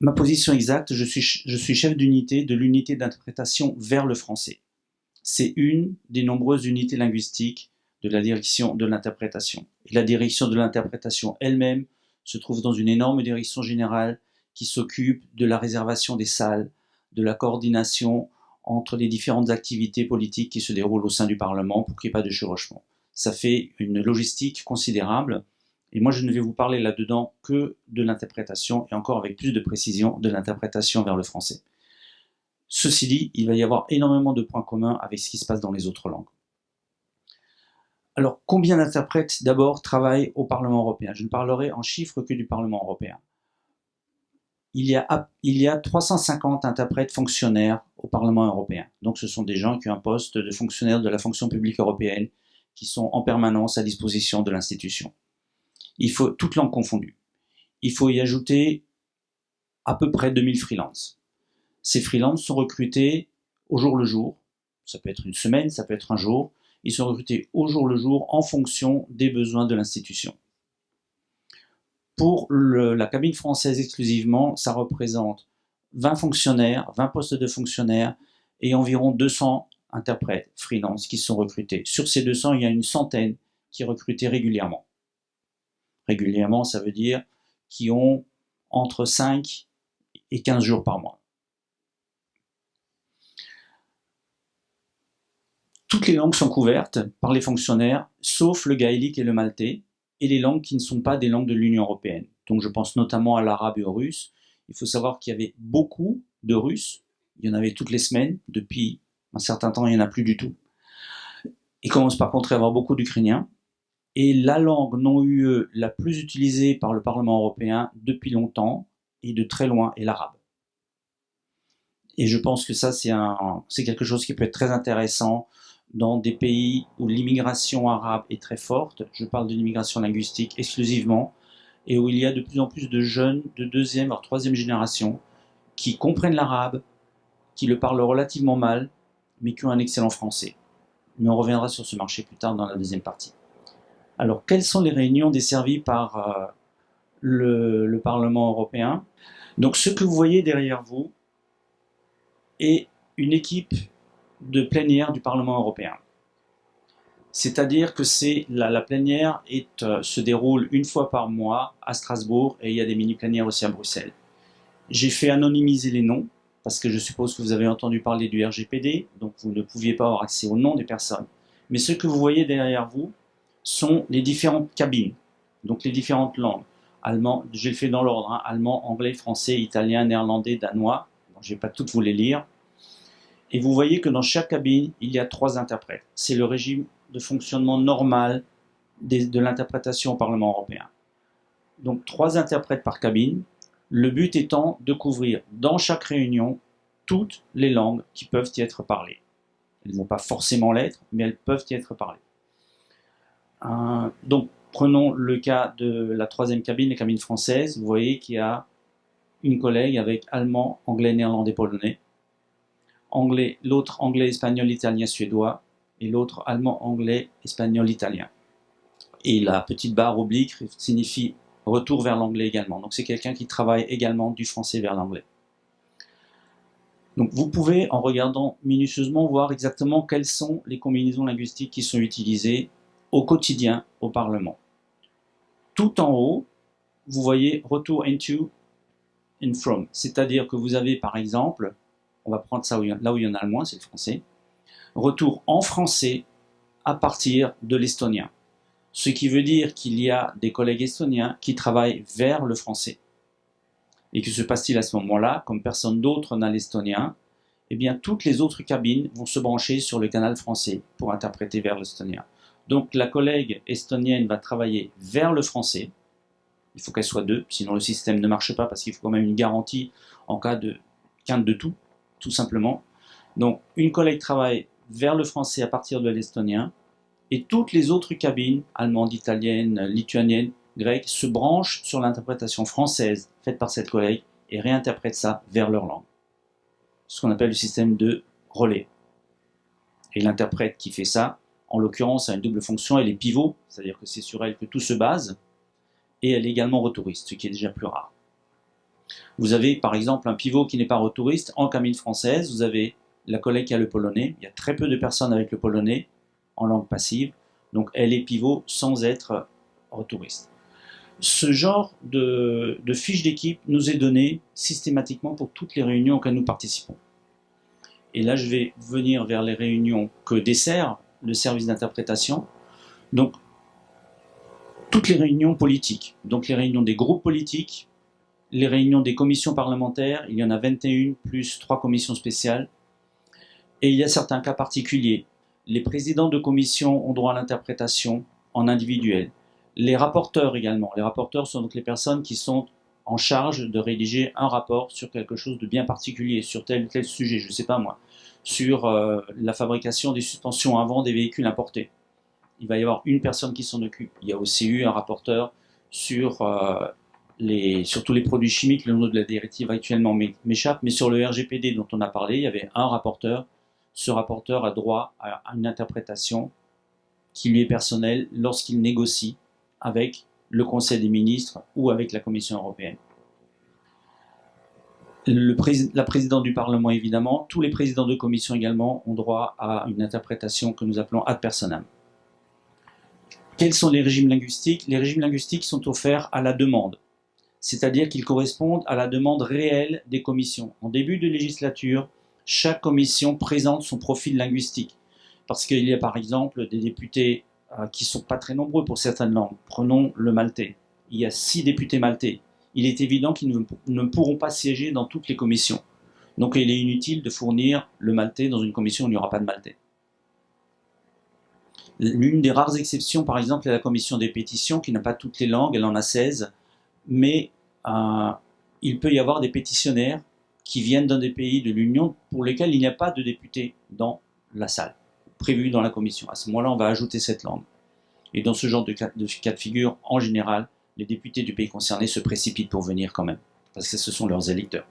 ma position exacte, je suis, chef d'unité de l'unité d'interprétation vers le français. C'est une des nombreuses unités linguistiques de la direction de l'interprétation. La direction de l'interprétation elle-même se trouve dans une énorme direction générale qui s'occupe de la réservation des salles, de la coordination entre les différentes activités politiques qui se déroulent au sein du Parlement pour qu'il n'y ait pas de chevauchement. Ça fait une logistique considérable et moi je ne vais vous parler là-dedans que de l'interprétation et encore avec plus de précision de l'interprétation vers le français. Ceci dit, il va y avoir énormément de points communs avec ce qui se passe dans les autres langues. Alors, combien d'interprètes d'abord travaillent au Parlement européen? Je ne parlerai en chiffres que du Parlement européen. Il y, a, il y a 350 interprètes fonctionnaires au Parlement européen. Donc ce sont des gens qui ont un poste de fonctionnaire de la fonction publique européenne qui sont en permanence à disposition de l'institution. Il faut, toutes langues confondues. Il faut y ajouter à peu près 2000 freelances. Ces freelances sont recrutés au jour le jour. Ça peut être une semaine, ça peut être un jour. Ils sont recrutés au jour le jour en fonction des besoins de l'institution. Pour la cabine française exclusivement, ça représente 20 fonctionnaires, 20 postes de fonctionnaires et environ 200 interprètes freelance qui sont recrutés. Sur ces 200, il y a une centaine qui recrutés régulièrement. Régulièrement, ça veut dire qui ont entre 5 et 15 jours par mois. Toutes les langues sont couvertes par les fonctionnaires, sauf le gaélique et le maltais, et les langues qui ne sont pas des langues de l'Union européenne. Donc je pense notamment à l'arabe et au russe. Il faut savoir qu'il y avait beaucoup de Russes, il y en avait toutes les semaines, depuis un certain temps il n'y en a plus du tout. Il commence par contre à y avoir beaucoup d'Ukrainiens. Et la langue non UE la plus utilisée par le Parlement européen depuis longtemps et de très loin est l'arabe. Et je pense que ça, c'est quelque chose qui peut être très intéressant dans des pays où l'immigration arabe est très forte, je parle de l'immigration linguistique exclusivement, et où il y a de plus en plus de jeunes de deuxième voire troisième génération qui comprennent l'arabe, qui le parlent relativement mal, mais qui ont un excellent français. Mais on reviendra sur ce marché plus tard dans la deuxième partie. Alors, quelles sont les réunions desservies par euh, le, le Parlement européen? Donc, ce que vous voyez derrière vous est une équipe de plénière du Parlement européen. C'est-à-dire que c'est la, plénière euh, se déroule une fois par mois à Strasbourg et il y a des mini-plénières aussi à Bruxelles. J'ai fait anonymiser les noms parce que je suppose que vous avez entendu parler du RGPD, donc vous ne pouviez pas avoir accès aux noms des personnes. Mais ce que vous voyez derrière vous sont les différentes cabines, donc les différentes langues. Allemand, j'ai fait dans l'ordre, hein, allemand, anglais, français, italien, néerlandais, danois. je ne vais pas toutes vous les lire. Et vous voyez que dans chaque cabine, il y a trois interprètes. C'est le régime de fonctionnement normal de l'interprétation au Parlement européen. Donc trois interprètes par cabine, le but étant de couvrir dans chaque réunion toutes les langues qui peuvent y être parlées. Elles ne vont pas forcément l'être, mais elles peuvent y être parlées. Euh, donc prenons le cas de la troisième cabine, la cabine française. Vous voyez qu'il y a une collègue avec allemand, anglais, néerlandais, polonais anglais, l'autre anglais, espagnol, italien, suédois, et l'autre allemand, anglais, espagnol, italien. Et la petite barre oblique signifie retour vers l'anglais également. Donc c'est quelqu'un qui travaille également du français vers l'anglais. Donc vous pouvez, en regardant minutieusement, voir exactement quelles sont les combinaisons linguistiques qui sont utilisées au quotidien au Parlement. Tout en haut, vous voyez retour into and from, c'est-à-dire que vous avez par exemple on va prendre ça là où il y en a le moins, c'est le français. Retour en français à partir de l'estonien. Ce qui veut dire qu'il y a des collègues estoniens qui travaillent vers le français. Et que se passe-t-il à ce moment-là? Comme personne d'autre n'a l'estonien, eh bien toutes les autres cabines vont se brancher sur le canal français pour interpréter vers l'estonien. Donc la collègue estonienne va travailler vers le français. Il faut qu'elle soit deux, sinon le système ne marche pas parce qu'il faut quand même une garantie en cas de quinte de tout tout simplement. Donc, une collègue travaille vers le français à partir de l'estonien, et toutes les autres cabines, allemandes, italiennes, lituaniennes, grecques, se branchent sur l'interprétation française faite par cette collègue et réinterprètent ça vers leur langue. Ce qu'on appelle le système de relais. Et l'interprète qui fait ça, en l'occurrence, a une double fonction, elle est pivot, c'est-à-dire que c'est sur elle que tout se base, et elle est également retouriste, ce qui est déjà plus rare. Vous avez par exemple un pivot qui n'est pas retouriste en cabine française, vous avez la collègue qui a le polonais, il y a très peu de personnes avec le polonais en langue passive, donc elle est pivot sans être retouriste. Ce genre de, de fiche d'équipe nous est donné systématiquement pour toutes les réunions auxquelles nous participons. Et là, je vais venir vers les réunions que dessert le service d'interprétation. Donc, toutes les réunions politiques, donc les réunions des groupes politiques, les réunions des commissions parlementaires, il y en a 21 plus trois commissions spéciales, et il y a certains cas particuliers. Les présidents de commission ont droit à l'interprétation en individuel. Les rapporteurs également. Les rapporteurs sont donc les personnes qui sont en charge de rédiger un rapport sur quelque chose de bien particulier, sur tel ou tel sujet, je ne sais pas moi, sur euh, la fabrication des suspensions avant des véhicules importés. Il va y avoir une personne qui s'en occupe. Il y a aussi eu un rapporteur sur, euh, sur tous les produits chimiques, le nom de la directive actuellement m'échappe, mais sur le RGPD dont on a parlé, il y avait un rapporteur. Ce rapporteur a droit à une interprétation qui lui est personnelle lorsqu'il négocie avec le Conseil des ministres ou avec la Commission européenne. La présidente du Parlement, évidemment, tous les présidents de commission également ont droit à une interprétation que nous appelons ad personam. Quels sont les régimes linguistiques? Les régimes linguistiques sont offerts à la demande, c'est-à-dire qu'ils correspondent à la demande réelle des commissions. En début de législature, chaque commission présente son profil linguistique, parce qu'il y a par exemple des députés euh, qui sont pas très nombreux pour certaines langues. Prenons le maltais. Il y a six députés maltais. Il est évident qu'ils ne, pourront pas siéger dans toutes les commissions. Donc il est inutile de fournir le maltais dans une commission où il n'y aura pas de maltais. L'une des rares exceptions, par exemple, est la commission des pétitions, qui n'a pas toutes les langues, elle en a 16, mais euh, il peut y avoir des pétitionnaires qui viennent d'un des pays de l'Union pour lesquels il n'y a pas de députés dans la salle prévu dans la commission. À ce moment-là, on va ajouter cette langue. Et dans ce genre de cas, de figure, en général, les députés du pays concerné se précipitent pour venir quand même, parce que ce sont leurs électeurs.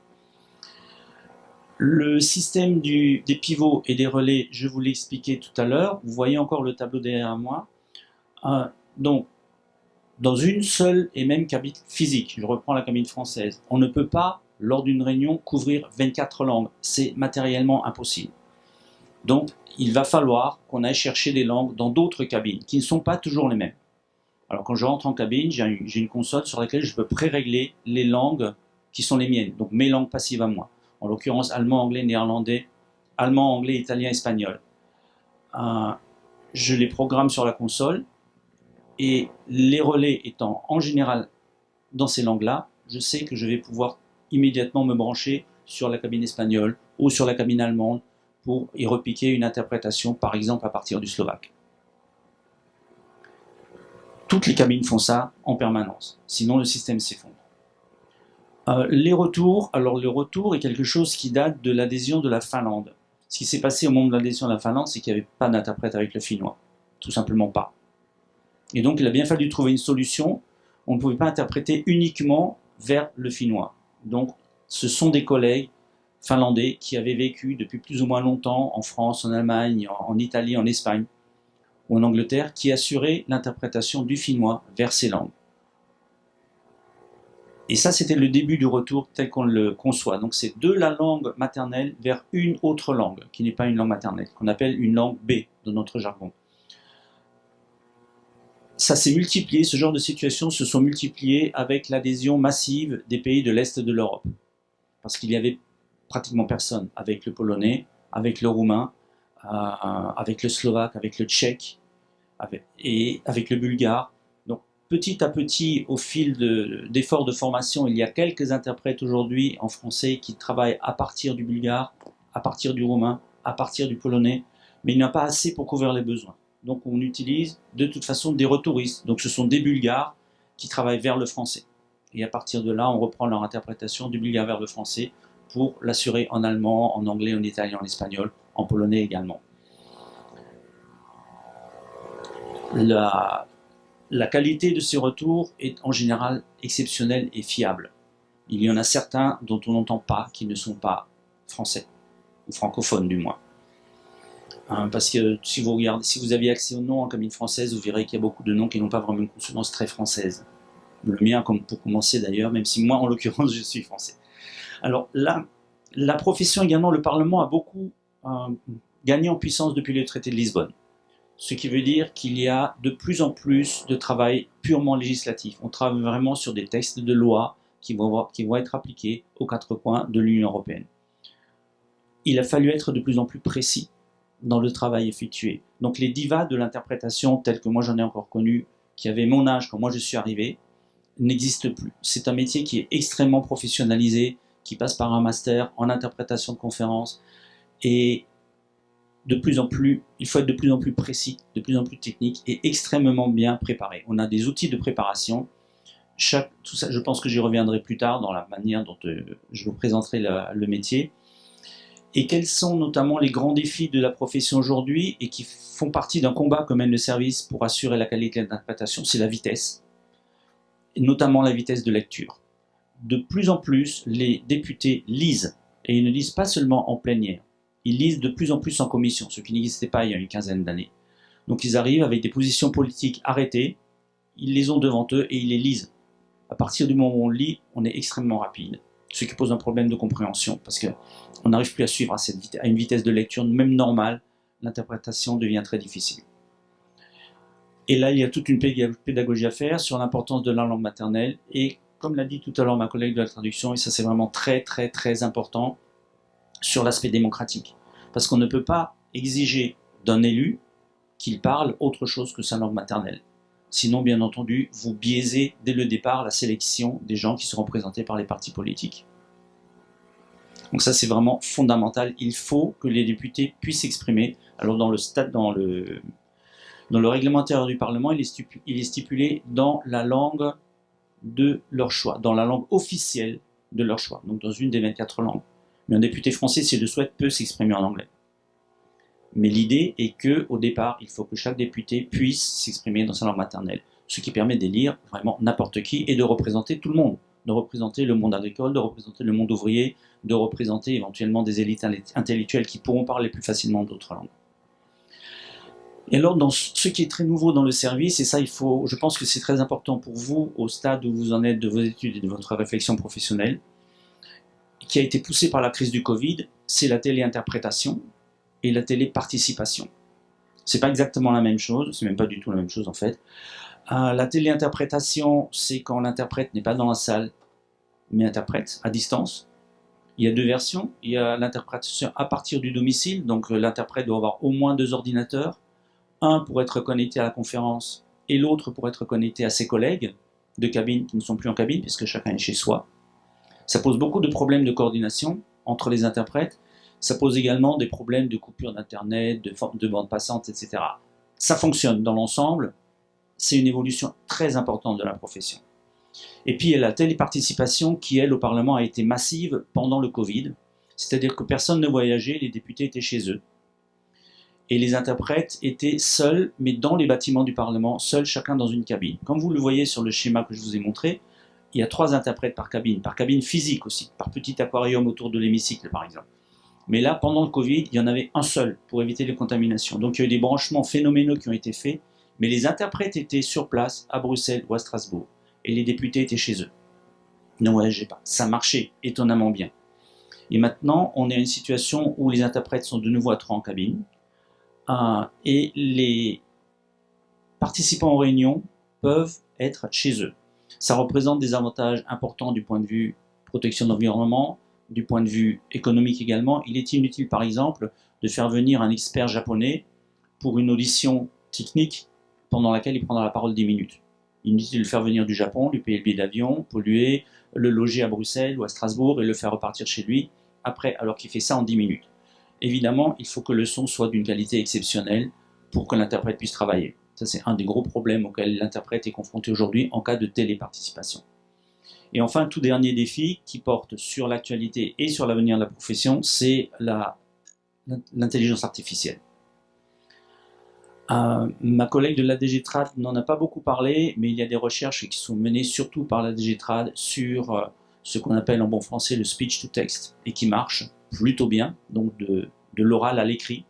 Le système des pivots et des relais, je vous l'ai expliqué tout à l'heure. Vous voyez encore le tableau derrière moi. Euh, donc, dans une seule et même cabine physique, je reprends la cabine française, on ne peut pas, lors d'une réunion, couvrir 24 langues. C'est matériellement impossible. Donc, il va falloir qu'on aille chercher des langues dans d'autres cabines, qui ne sont pas toujours les mêmes. Alors, quand je rentre en cabine, j'ai une console sur laquelle je peux pré-régler les langues qui sont les miennes, donc mes langues passives à moi. En l'occurrence, allemand, anglais, néerlandais, allemand, anglais, italien, espagnol. Euh, je les programme sur la console, et les relais étant en général dans ces langues-là, je sais que je vais pouvoir immédiatement me brancher sur la cabine espagnole ou sur la cabine allemande pour y repiquer une interprétation, par exemple à partir du slovaque. Toutes les cabines font ça en permanence, sinon le système s'effondre. Euh, les retours, alors le retour est quelque chose qui date de l'adhésion de la Finlande. Ce qui s'est passé au moment de l'adhésion de la Finlande, c'est qu'il n'y avait pas d'interprète avec le finnois, tout simplement pas. Et donc il a bien fallu trouver une solution, on ne pouvait pas interpréter uniquement vers le finnois. Donc ce sont des collègues finlandais qui avaient vécu depuis plus ou moins longtemps en France, en Allemagne, en, Italie, en Espagne ou en Angleterre, qui assuraient l'interprétation du finnois vers ces langues. Et ça, c'était le début du retour tel qu'on le conçoit. Donc c'est de la langue maternelle vers une autre langue, qui n'est pas une langue maternelle, qu'on appelle une langue B dans notre jargon. Ça s'est multiplié, ce genre de situations se sont multipliées avec l'adhésion massive des pays de l'Est de l'Europe. Parce qu'il y avait pratiquement personne, avec le polonais, avec le roumain, euh, avec le slovaque, avec le tchèque, et avec le bulgare. Donc petit à petit, au fil d'efforts de, formation, il y a quelques interprètes aujourd'hui en français qui travaillent à partir du bulgare, à partir du roumain, à partir du polonais, mais il n'y a pas assez pour couvrir les besoins. Donc on utilise de toute façon des retouristes. Donc ce sont des bulgares qui travaillent vers le français. Et à partir de là, on reprend leur interprétation du bulgare vers le français pour l'assurer en allemand, en anglais, en italien, en espagnol, en polonais également. La, qualité de ces retours est en général exceptionnelle et fiable. Il y en a certains dont on n'entend pas, qui ne sont pas français, ou francophones du moins. Hein, parce que si vous regardez, si vous aviez accès aux noms en cabine française, vous verrez qu'il y a beaucoup de noms qui n'ont pas vraiment une consonance très française. Le mien, comme pour commencer d'ailleurs, même si moi, en l'occurrence, je suis français. Alors là, la profession également, le Parlement a beaucoup euh, gagné en puissance depuis le traité de Lisbonne. Ce qui veut dire qu'il y a de plus en plus de travail purement législatif. On travaille vraiment sur des textes de loi qui vont, être appliqués aux quatre coins de l'Union européenne. Il a fallu être de plus en plus précis dans le travail effectué. Donc les divas de l'interprétation, telles que moi j'en ai encore connu, qui avaient mon âge quand moi je suis arrivé, n'existent plus. C'est un métier qui est extrêmement professionnalisé, qui passe par un master en interprétation de conférences, et de plus en plus, il faut être de plus en plus précis, de plus en plus technique et extrêmement bien préparé. On a des outils de préparation. Tout ça, je pense que j'y reviendrai plus tard dans la manière dont euh, je vous présenterai le métier. Et quels sont notamment les grands défis de la profession aujourd'hui et qui font partie d'un combat que mène le service pour assurer la qualité d'interprétation, c'est la vitesse, notamment la vitesse de lecture. De plus en plus, les députés lisent, et ils ne lisent pas seulement en plénière, ils lisent de plus en plus en commission, ce qui n'existait pas il y a une quinzaine d'années. Donc ils arrivent avec des positions politiques arrêtées, ils les ont devant eux et ils les lisent. À partir du moment où on lit, on est extrêmement rapide, ce qui pose un problème de compréhension, parce qu'on n'arrive plus à suivre à, à une vitesse de lecture même normale, l'interprétation devient très difficile. Et là, il y a toute une pédagogie à faire sur l'importance de la langue maternelle, et comme l'a dit tout à l'heure ma collègue de la traduction, et ça c'est vraiment très très très important, sur l'aspect démocratique. Parce qu'on ne peut pas exiger d'un élu qu'il parle autre chose que sa langue maternelle. Sinon, bien entendu, vous biaisez dès le départ la sélection des gens qui seront représentés par les partis politiques. Donc ça, c'est vraiment fondamental. Il faut que les députés puissent s'exprimer. Alors dans le stade, dans le, dans le règlement intérieur du Parlement, il est, stipulé, il est stipulé dans la langue de leur choix, dans la langue officielle de leur choix, donc dans une des 24 langues. Mais un député français, s'il le souhaite, peut s'exprimer en anglais. Mais l'idée est que, au départ, il faut que chaque député puisse s'exprimer dans sa langue maternelle, ce qui permet d'élire vraiment n'importe qui et de représenter tout le monde, de représenter le monde agricole, de représenter le monde ouvrier, de représenter éventuellement des élites intellectuelles qui pourront parler plus facilement d'autres langues. Et alors, dans ce qui est très nouveau dans le service, et ça, il faut, je pense que c'est très important pour vous, au stade où vous en êtes de vos études et de votre réflexion professionnelle, qui a été poussé par la crise du Covid, c'est la téléinterprétation et la téléparticipation. C'est pas exactement la même chose, c'est même pas du tout la même chose en fait. Euh, la téléinterprétation, c'est quand l'interprète n'est pas dans la salle, mais interprète à distance. Il y a deux versions. Il y a l'interprétation à partir du domicile, donc euh, l'interprète doit avoir au moins deux ordinateurs, un pour être connecté à la conférence et l'autre pour être connecté à ses collègues de cabine qui ne sont plus en cabine puisque chacun est chez soi. Ça pose beaucoup de problèmes de coordination entre les interprètes. Ça pose également des problèmes de coupure d'internet, de, de bande passante, etc. Ça fonctionne dans l'ensemble. C'est une évolution très importante de la profession. Et puis il y a la téléparticipation qui, elle, au Parlement a été massive pendant le Covid. C'est-à-dire que personne ne voyageait, les députés étaient chez eux. Et les interprètes étaient seuls, mais dans les bâtiments du Parlement, seuls chacun dans une cabine. Comme vous le voyez sur le schéma que je vous ai montré, il y a trois interprètes par cabine, par cabine physique aussi, par petit aquarium autour de l'hémicycle par exemple. Mais là, pendant le Covid, il y en avait un seul pour éviter les contaminations. Donc il y a eu des branchements phénoménaux qui ont été faits, mais les interprètes étaient sur place à Bruxelles ou à Strasbourg, et les députés étaient chez eux. Ne voyagez pas. Ça marchait étonnamment bien. Et maintenant, on est à une situation où les interprètes sont de nouveau à trois en cabine, et les participants aux réunions peuvent être chez eux. Ça représente des avantages importants du point de vue protection de l'environnement, du point de vue économique également. Il est inutile, par exemple, de faire venir un expert japonais pour une audition technique pendant laquelle il prendra la parole 10 minutes. Inutile de le faire venir du Japon, lui payer le billet d'avion, polluer, le loger à Bruxelles ou à Strasbourg et le faire repartir chez lui après, alors qu'il fait ça en 10 minutes. Évidemment, il faut que le son soit d'une qualité exceptionnelle pour que l'interprète puisse travailler. Ça, c'est un des gros problèmes auxquels l'interprète est confronté aujourd'hui en cas de téléparticipation. Et enfin, tout dernier défi qui porte sur l'actualité et sur l'avenir de la profession, c'est l'intelligence artificielle. Euh, ma collègue de la DGTRAD n'en a pas beaucoup parlé, mais il y a des recherches qui sont menées surtout par la DGTRAD sur euh, ce qu'on appelle en bon français le speech to text et qui marche plutôt bien, donc de l'oral à l'écrit.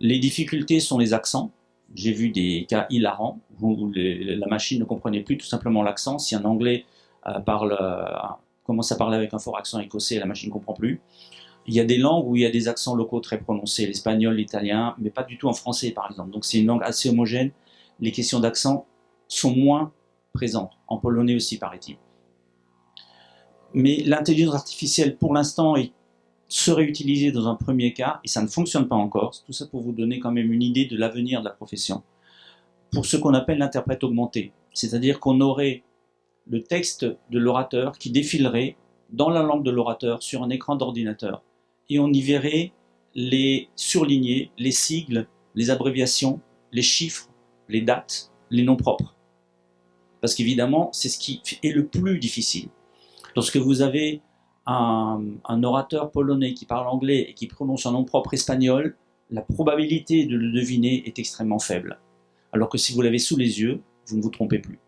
Les difficultés sont les accents, J'ai vu des cas hilarants où la machine ne comprenait plus tout simplement l'accent. Si un Anglais euh, parle, euh, commence à parler avec un fort accent écossais, la machine ne comprend plus. Il y a des langues où il y a des accents locaux très prononcés, l'espagnol, l'italien, mais pas du tout en français par exemple. Donc c'est une langue assez homogène. Les questions d'accent sont moins présentes, en polonais aussi paraît-il. Mais l'intelligence artificielle pour l'instant serait utilisée dans un premier cas, et ça ne fonctionne pas encore, tout ça pour vous donner quand même une idée de l'avenir de la profession, pour ce qu'on appelle l'interprète augmenté. C'est-à-dire qu'on aurait le texte de l'orateur qui défilerait dans la langue de l'orateur sur un écran d'ordinateur et on y verrait les surlignés, les sigles, les abréviations, les chiffres, les dates, les noms propres. Parce qu'évidemment, c'est ce qui est le plus difficile. Lorsque vous avez un, orateur polonais qui parle anglais et qui prononce un nom propre espagnol, la probabilité de le deviner est extrêmement faible. Alors que si vous l'avez sous les yeux, vous ne vous trompez plus.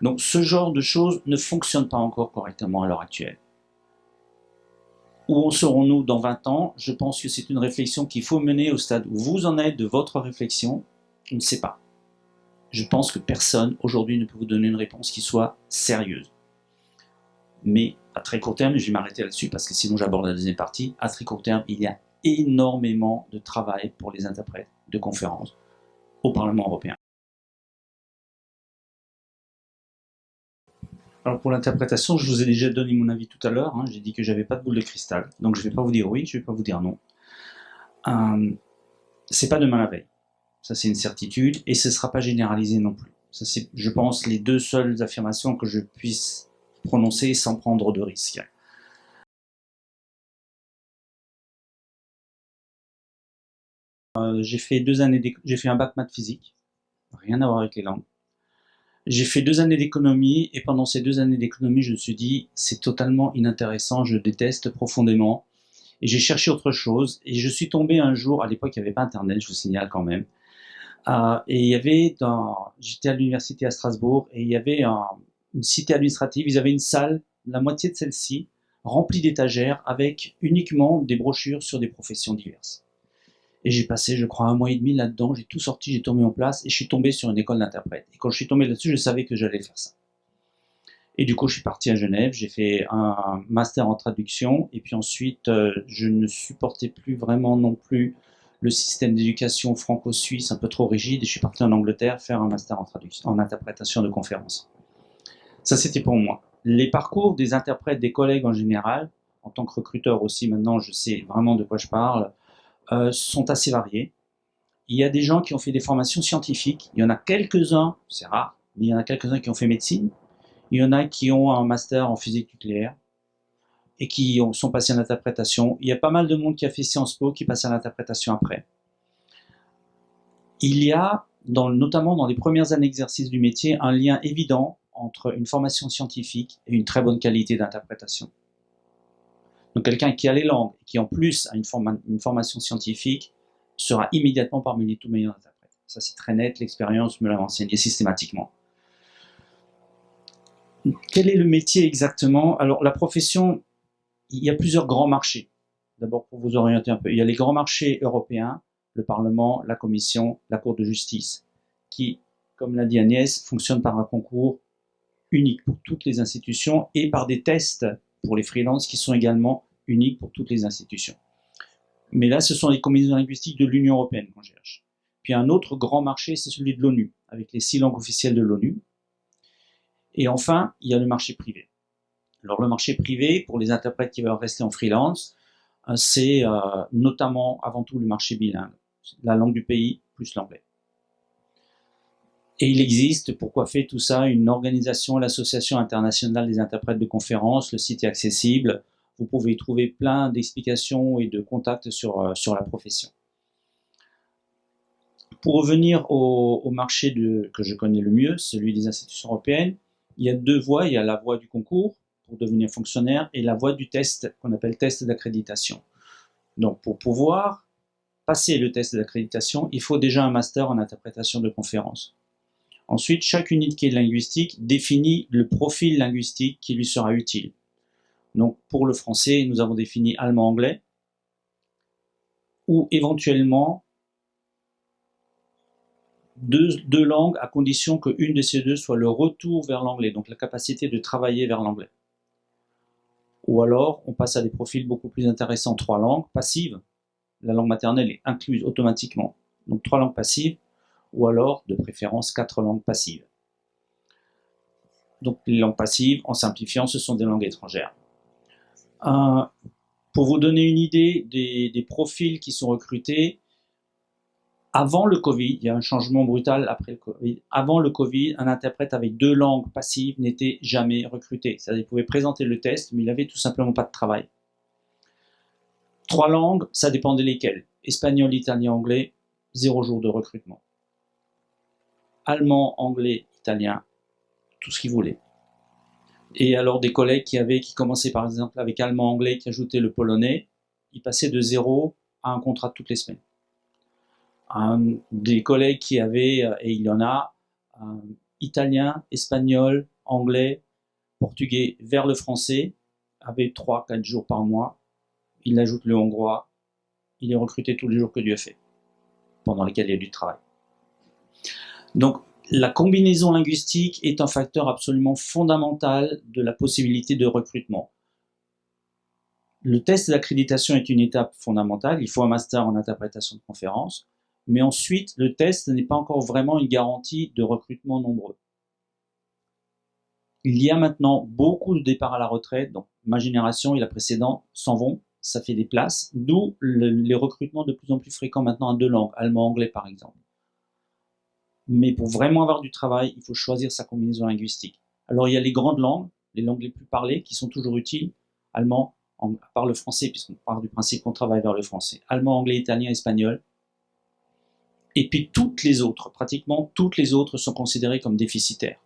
Donc ce genre de choses ne fonctionne pas encore correctement à l'heure actuelle. Où en serons-nous dans 20 ans? Je pense que c'est une réflexion qu'il faut mener au stade où vous en êtes de votre réflexion. Je ne sais pas. Je pense que personne aujourd'hui ne peut vous donner une réponse qui soit sérieuse. Mais très court terme, je vais m'arrêter là-dessus parce que sinon j'aborde la deuxième partie, à très court terme, il y a énormément de travail pour les interprètes de conférences au Parlement européen. Alors pour l'interprétation, je vous ai déjà donné mon avis tout à l'heure. Hein. J'ai dit que j'avais pas de boule de cristal, donc je vais pas vous dire oui, je vais pas vous dire non. Euh, c'est pas demain la veille. Ça c'est une certitude et ce sera pas généralisé non plus. Ça c'est, je pense, les deux seules affirmations que je puisse prononcer sans prendre de risques. Euh, j'ai fait deux années, j'ai fait un bac maths physique, rien à voir avec les langues. J'ai fait deux années d'économie et pendant ces deux années d'économie, je me suis dit c'est totalement inintéressant, je déteste profondément. Et j'ai cherché autre chose et je suis tombé un jour, à l'époque il n'y avait pas internet, je vous signale quand même. Euh, et il y avait dans, j'étais à l'université à Strasbourg et il y avait une cité administrative, ils avaient une salle, la moitié de celle-ci, remplie d'étagères avec uniquement des brochures sur des professions diverses. Et j'ai passé, je crois, un mois et demi là-dedans, j'ai tout sorti, j'ai tombé en place, et je suis tombé sur une école d'interprète. Et quand je suis tombé là-dessus, je savais que j'allais faire ça. Et du coup, je suis parti à Genève, j'ai fait un master en traduction, et puis ensuite, euh, je ne supportais plus vraiment non plus le système d'éducation franco-suisse un peu trop rigide, et je suis parti en Angleterre faire un master en traduction, en interprétation de conférences. Ça, c'était pour moi. Les parcours des interprètes, des collègues en général, en tant que recruteur aussi, maintenant, je sais vraiment de quoi je parle, euh, sont assez variés. Il y a des gens qui ont fait des formations scientifiques, il y en a quelques-uns, c'est rare, mais il y en a quelques-uns qui ont fait médecine, il y en a qui ont un master en physique nucléaire et qui ont, sont passés à l'interprétation. Il y a pas mal de monde qui a fait Sciences Po qui passe à l'interprétation après. Il y a, notamment dans les premières années d'exercice du métier, un lien évident entre une formation scientifique et une très bonne qualité d'interprétation. Donc quelqu'un qui a les langues, qui en plus a une, formation scientifique, sera immédiatement parmi les tout meilleurs interprètes. Ça c'est très net, l'expérience me l'a enseigné systématiquement. Quel est le métier exactement? Alors la profession, il y a plusieurs grands marchés. D'abord pour vous orienter un peu, il y a les grands marchés européens, le Parlement, la Commission, la Cour de justice, qui, comme l'a dit Agnès, fonctionnent par un concours unique pour toutes les institutions et par des tests pour les freelances qui sont également uniques pour toutes les institutions. Mais là, ce sont les combinaisons linguistiques de l'Union européenne qu'on cherche. Puis un autre grand marché, c'est celui de l'ONU, avec les six langues officielles de l'ONU. Et enfin, il y a le marché privé. Alors le marché privé, pour les interprètes qui veulent rester en freelance, euh, c'est euh, notamment avant tout le marché bilingue, la langue du pays plus l'anglais. Et il existe, pour coiffer tout ça, une organisation, l'Association internationale des interprètes de conférences. Le site est accessible. Vous pouvez y trouver plein d'explications et de contacts sur, euh, la profession. Pour revenir au, marché de, que je connais le mieux, celui des institutions européennes, il y a deux voies. Il y a la voie du concours pour devenir fonctionnaire et la voie du test qu'on appelle test d'accréditation. Donc pour pouvoir passer le test d'accréditation, il faut déjà un master en interprétation de conférences. Ensuite, chaque unité linguistique définit le profil linguistique qui lui sera utile. Donc pour le français, nous avons défini allemand-anglais, ou éventuellement deux, langues à condition qu'une de ces deux soit le retour vers l'anglais, donc la capacité de travailler vers l'anglais. Ou alors, on passe à des profils beaucoup plus intéressants, trois langues passives. La langue maternelle est incluse automatiquement. Donc trois langues passives, ou alors, de préférence, quatre langues passives. Donc les langues passives, en simplifiant, ce sont des langues étrangères. Pour vous donner une idée des, des, profils qui sont recrutés, avant le Covid, il y a un changement brutal après le Covid, avant le Covid, un interprète avec deux langues passives n'était jamais recruté. C'est-à-dire qu'il pouvait présenter le test, mais il n'avait tout simplement pas de travail. Trois langues, ça dépendait lesquelles. Espagnol, italien, anglais, zéro jour de recrutement. Allemand, anglais, italien, tout ce qu'ils voulaient. Et alors des collègues qui avaient, qui commençaient par exemple avec allemand, anglais, qui ajoutaient le polonais, ils passaient de zéro à un contrat toutes les semaines. des collègues qui avaient, euh, et il y en a, italien, espagnol, anglais, portugais vers le français, avaient 3-4 jours par mois. Il ajoute le hongrois, il est recruté tous les jours que Dieu fait, pendant lesquels il y a du travail. Donc la combinaison linguistique est un facteur absolument fondamental de la possibilité de recrutement. Le test d'accréditation est une étape fondamentale, il faut un master en interprétation de conférence, mais ensuite le test n'est pas encore vraiment une garantie de recrutement nombreux. Il y a maintenant beaucoup de départs à la retraite, donc ma génération et la précédente s'en vont, ça fait des places, d'où les recrutements de plus en plus fréquents maintenant en deux langues, allemand-anglais par exemple. Mais pour vraiment avoir du travail, il faut choisir sa combinaison linguistique. Alors il y a les grandes langues, les langues les plus parlées, qui sont toujours utiles. Allemand, à part le français, puisqu'on part du principe qu'on travaille vers le français. Allemand, anglais, italien, espagnol. Et puis toutes les autres, pratiquement toutes les autres sont considérées comme déficitaires.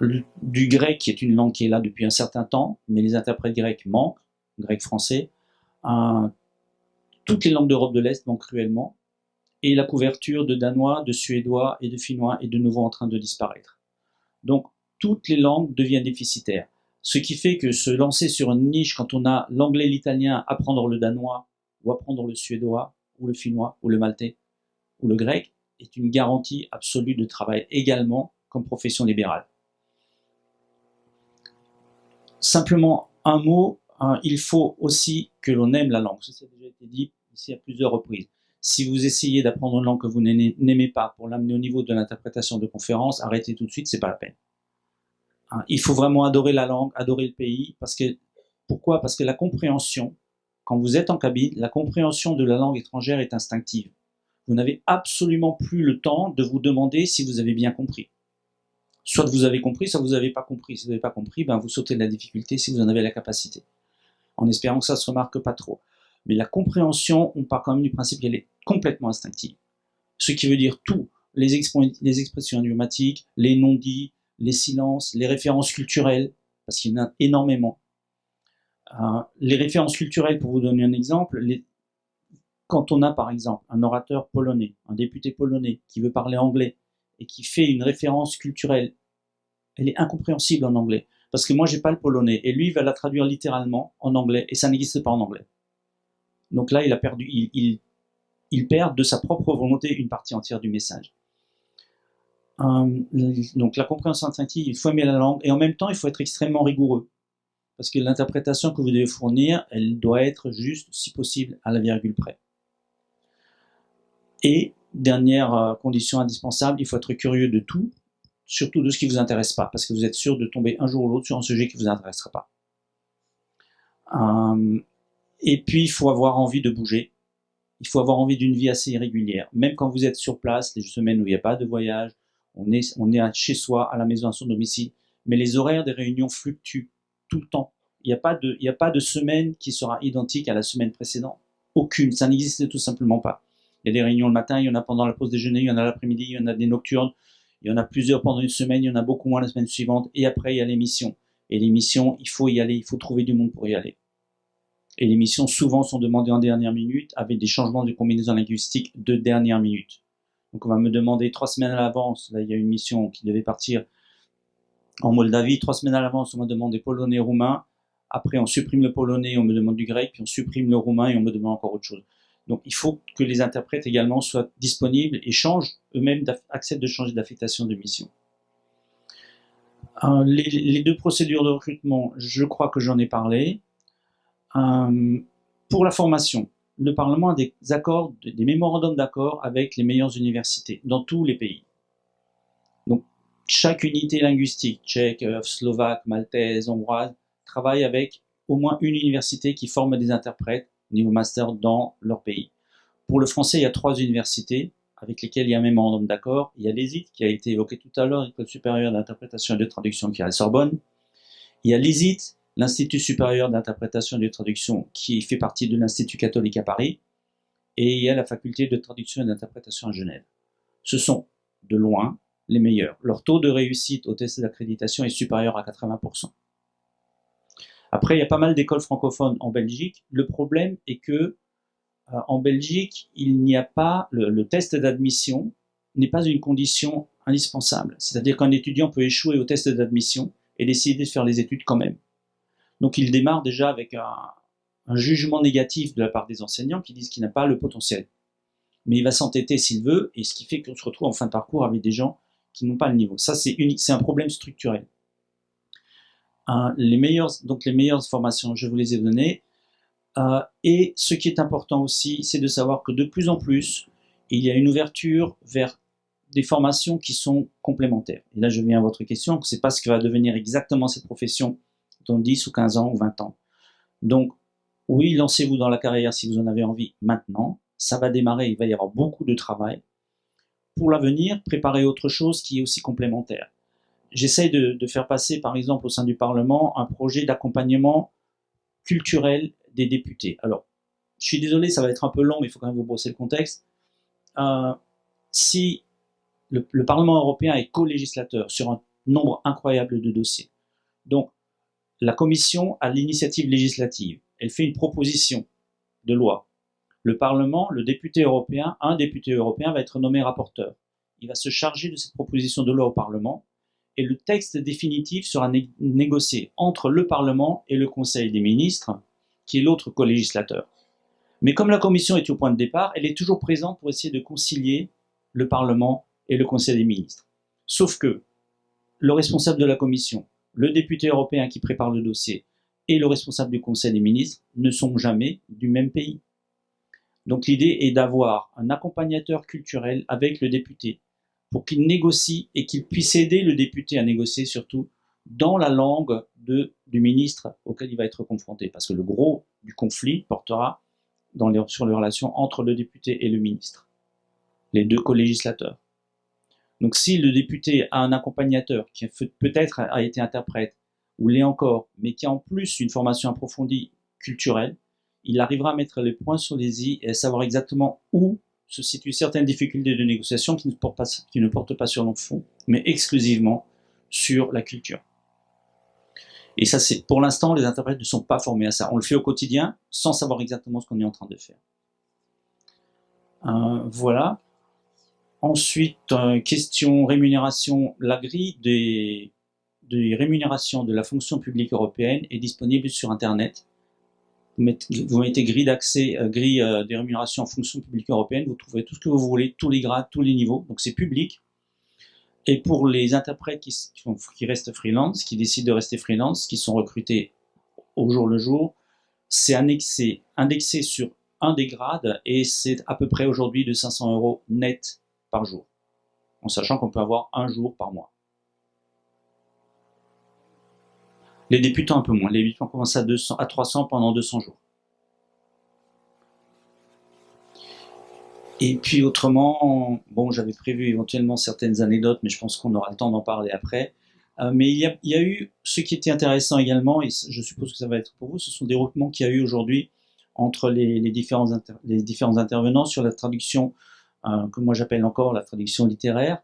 du grec, qui est une langue qui est là depuis un certain temps, mais les interprètes grecs manquent, grec français. toutes les langues d'Europe de l'Est manquent cruellement et la couverture de danois, de suédois et de finnois est de nouveau en train de disparaître. Donc toutes les langues deviennent déficitaires. Ce qui fait que se lancer sur une niche quand on a l'anglais, l'italien, apprendre le danois, ou apprendre le suédois, ou le finnois, ou le maltais, ou le grec, est une garantie absolue de travail également comme profession libérale. Simplement un mot, il faut aussi que l'on aime la langue. Ça, a déjà été dit ici à plusieurs reprises. Si vous essayez d'apprendre une langue que vous n'aimez pas pour l'amener au niveau de l'interprétation de conférences, arrêtez tout de suite, c'est pas la peine. Hein, il faut vraiment adorer la langue, adorer le pays, parce que pourquoi? Parce que la compréhension, quand vous êtes en cabine, la compréhension de la langue étrangère est instinctive. Vous n'avez absolument plus le temps de vous demander si vous avez bien compris. Soit vous avez compris, soit vous n'avez pas compris. Si vous n'avez pas compris, ben vous sautez de la difficulté si vous en avez la capacité. En espérant que ça se remarque pas trop. Mais la compréhension, on part quand même du principe qu'elle est complètement instinctive. Ce qui veut dire tout, les, expressions idiomatiques, les non-dits, les silences, les références culturelles, parce qu'il y en a énormément. Euh, les références culturelles, pour vous donner un exemple, quand on a par exemple un orateur polonais, un député polonais qui veut parler anglais et qui fait une référence culturelle, elle est incompréhensible en anglais. Parce que moi, j'ai pas le polonais, et lui, il va la traduire littéralement en anglais, et ça n'existe pas en anglais. Donc là, il a perdu, il, perd de sa propre volonté une partie entière du message. Euh, donc la compréhension instinctive, il faut aimer la langue, et en même temps, il faut être extrêmement rigoureux. Parce que l'interprétation que vous devez fournir, elle doit être juste, si possible, à la virgule près. Et, dernière euh, condition indispensable, il faut être curieux de tout, surtout de ce qui ne vous intéresse pas, parce que vous êtes sûr de tomber un jour ou l'autre sur un sujet qui ne vous intéressera pas. Euh, et puis, il faut avoir envie de bouger. Il faut avoir envie d'une vie assez irrégulière. Même quand vous êtes sur place, les semaines où il n'y a pas de voyage, on est, on est chez soi, à la maison, à son domicile. Mais les horaires des réunions fluctuent tout le temps. Il n'y a, pas de, il a pas de semaine qui sera identique à la semaine précédente. Aucune. Ça n'existe tout simplement pas. Il y a des réunions le matin, il y en a pendant la pause déjeuner, il y en a l'après-midi, il y en a des nocturnes, il y en a plusieurs pendant une semaine, il y en a beaucoup moins la semaine suivante. Et après, il y a l'émission. Et l'émission, il faut y aller, il faut trouver du monde pour y aller et les missions souvent sont demandées en dernière minute avec des changements de combinaison linguistique de dernière minute. Donc on va me demander trois semaines à l'avance, là il y a une mission qui devait partir en Moldavie, trois semaines à l'avance on m'a demandé polonais, roumain, après on supprime le polonais, on me demande du grec, puis on supprime le roumain et on me demande encore autre chose. Donc il faut que les interprètes également soient disponibles et changent eux-mêmes, acceptent de changer d'affectation de mission. Euh, les, deux procédures de recrutement, je crois que j'en ai parlé. Euh, pour la formation, le Parlement a des accords, des mémorandums d'accord avec les meilleures universités dans tous les pays. Donc chaque unité linguistique, tchèque, euh, slovaque, maltaise, hongroise, travaille avec au moins une université qui forme des interprètes niveau master dans leur pays. Pour le français, il y a trois universités avec lesquelles il y a un mémorandum d'accord. Il y a l'ESIT qui a été évoqué tout à l'heure, l'École supérieure d'interprétation et de traduction qui est à la Sorbonne. Il y a l'ESIT, l'Institut supérieur d'interprétation et de traduction qui fait partie de l'Institut catholique à Paris. Et il y a la faculté de traduction et d'interprétation à Genève. Ce sont de loin les meilleurs. Leur taux de réussite au test d'accréditation est supérieur à 80%. Après, il y a pas mal d'écoles francophones en Belgique. Le problème est que euh, en Belgique, il n'y a pas le, test d'admission n'est pas une condition indispensable. C'est-à-dire qu'un étudiant peut échouer au test d'admission et décider de faire les études quand même. Donc il démarre déjà avec un, jugement négatif de la part des enseignants qui disent qu'il n'a pas le potentiel. Mais il va s'entêter s'il veut, et ce qui fait qu'on se retrouve en fin de parcours avec des gens qui n'ont pas le niveau. Ça, c'est un problème structurel. Les meilleures, donc les meilleures formations, je vous les ai données. Euh, et ce qui est important aussi, c'est de savoir que de plus en plus, il y a une ouverture vers des formations qui sont complémentaires. Et là, je viens à votre question, c'est pas ce que va devenir exactement cette profession dans 10 ou 15 ans ou 20 ans. Donc, oui, lancez-vous dans la carrière si vous en avez envie maintenant. Ça va démarrer, il va y avoir beaucoup de travail. Pour l'avenir, préparez autre chose qui est aussi complémentaire j'essaye de, faire passer, par exemple, au sein du Parlement, un projet d'accompagnement culturel des députés. Alors, je suis désolé, ça va être un peu long, mais il faut quand même vous brosser le contexte. Euh, si le, Parlement européen est co-législateur sur un nombre incroyable de dossiers, donc la Commission a l'initiative législative, elle fait une proposition de loi. Le Parlement, le député européen, un député européen va être nommé rapporteur. Il va se charger de cette proposition de loi au Parlement et le texte définitif sera négocié entre le Parlement et le Conseil des ministres, qui est l'autre co-législateur. Mais comme la Commission est au point de départ, elle est toujours présente pour essayer de concilier le Parlement et le Conseil des ministres. Sauf que le responsable de la Commission, le député européen qui prépare le dossier et le responsable du Conseil des ministres ne sont jamais du même pays. Donc l'idée est d'avoir un accompagnateur culturel avec le député pour qu'il négocie et qu'il puisse aider le député à négocier surtout dans la langue du ministre auquel il va être confronté. Parce que le gros du conflit portera sur les relations entre le député et le ministre, les deux co-législateurs. Donc si le député a un accompagnateur qui peut-être a été interprète, ou l'est encore, mais qui a en plus une formation approfondie culturelle, il arrivera à mettre les points sur les i et à savoir exactement où se situent certaines difficultés de négociation qui ne portent pas, sur le fond, mais exclusivement sur la culture. Et ça, c'est pour l'instant, les interprètes ne sont pas formés à ça. On le fait au quotidien sans savoir exactement ce qu'on est en train de faire. Euh, voilà. Ensuite, euh, question rémunération. La grille des, rémunérations de la fonction publique européenne est disponible sur Internet vous mettez grille d'accès, euh, grille euh, des rémunérations en fonction publique européenne, vous trouvez tout ce que vous voulez, tous les grades, tous les niveaux, donc c'est public. Et pour les interprètes qui, restent freelance, qui décident de rester freelance, qui sont recrutés au jour le jour, c'est indexé sur un des grades et c'est à peu près aujourd'hui de 500 euros net par jour, en sachant qu'on peut avoir un jour par mois. Les débutants un peu moins. Les débutants commencent à, 200, à 300 pendant 200 jours. Et puis autrement, bon, j'avais prévu éventuellement certaines anecdotes, mais je pense qu'on aura le temps d'en parler après. Euh, mais il y, a, eu ce qui était intéressant également, et je suppose que ça va être pour vous, ce sont des regroupements qu'il y a eu aujourd'hui entre les, différents intervenants sur la traduction, euh, que moi j'appelle encore la traduction littéraire.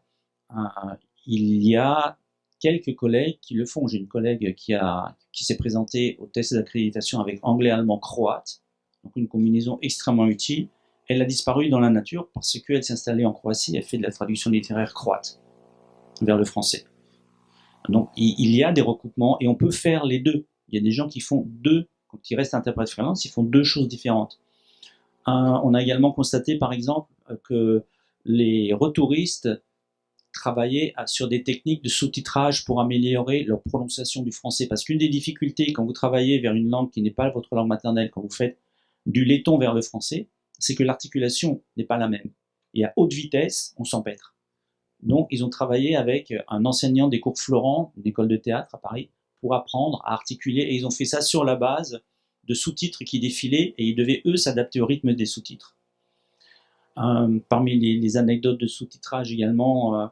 Euh, il y a quelques collègues qui le font. J'ai une collègue qui, a, qui s'est présentée au test d'accréditation avec anglais, allemand, croate, donc une combinaison extrêmement utile. Elle a disparu dans la nature parce qu'elle s'est installée en Croatie, elle fait de la traduction littéraire croate vers le français. Donc il y a des recoupements et on peut faire les deux. Il y a des gens qui font deux, ils restent interprètes freelance, ils font deux choses différentes. on a également constaté, par exemple, que les retouristes travaillaient sur des techniques de sous-titrage pour améliorer leur prononciation du français. Parce qu'une des difficultés quand vous travaillez vers une langue qui n'est pas votre langue maternelle, quand vous faites du laiton vers le français, c'est que l'articulation n'est pas la même. Et à haute vitesse, on s'empêtre. Donc, ils ont travaillé avec un enseignant des cours Florent, une école de théâtre à Paris, pour apprendre à articuler. Et ils ont fait ça sur la base de sous-titres qui défilaient et ils devaient, eux, s'adapter au rythme des sous-titres. Euh, parmi les, anecdotes de sous-titrage également, euh,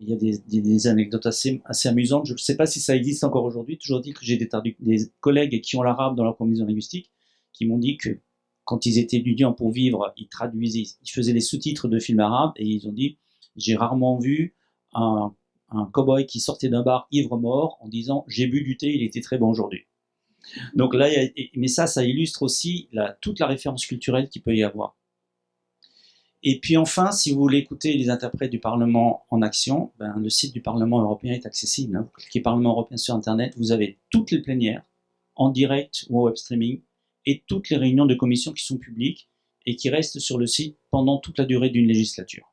il y a des, anecdotes assez, amusantes. Je ne sais pas si ça existe encore aujourd'hui. Toujours dit que j'ai des, des, collègues qui ont l'arabe dans leur combinaison linguistique qui m'ont dit que quand ils étaient étudiants pour vivre, ils traduisaient, ils faisaient les sous-titres de films arabes et ils ont dit j'ai rarement vu un, un cow-boy qui sortait d'un bar ivre-mort en disant j'ai bu du thé, il était très bon aujourd'hui. Donc là, mais ça, ça illustre aussi toute la référence culturelle qu'il peut y avoir. Et puis enfin, si vous voulez écouter les interprètes du Parlement en action, ben, le site du Parlement européen est accessible. Hein. Vous cliquez Parlement européen sur Internet, vous avez toutes les plénières, en direct ou en web streaming, et toutes les réunions de commission qui sont publiques et qui restent sur le site pendant toute la durée d'une législature.